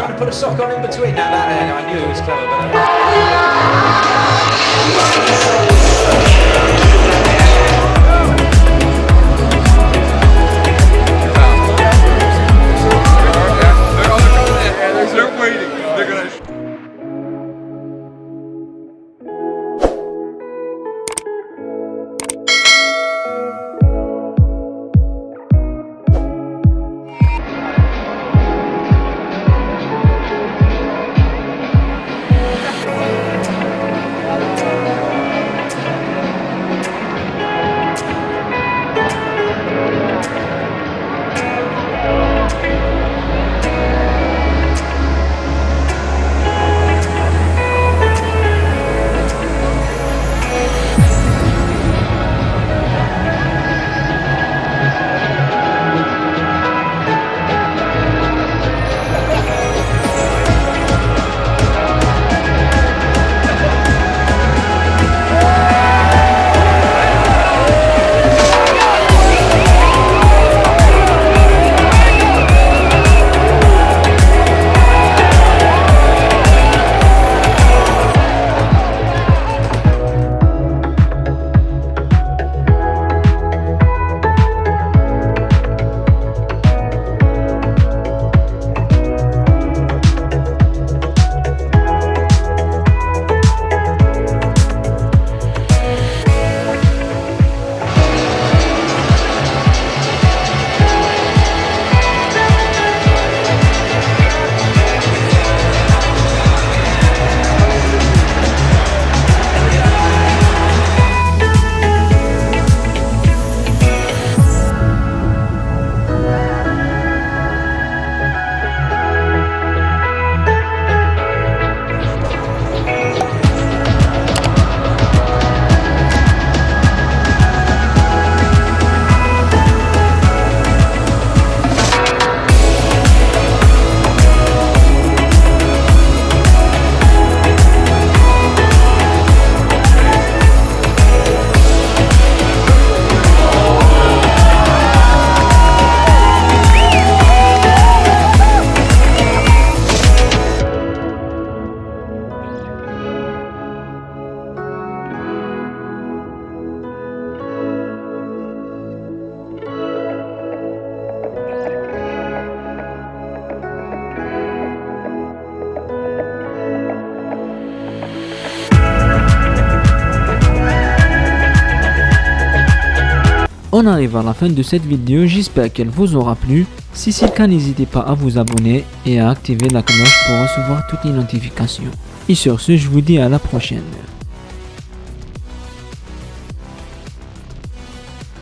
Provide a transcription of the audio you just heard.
trying to put a sock on in between. Now that I knew it was clever, but. On arrive à la fin de cette vidéo, j'espère qu'elle vous aura plu. Si c'est le cas, n'hésitez pas à vous abonner et à activer la cloche pour recevoir toutes les notifications. Et sur ce, je vous dis à la prochaine.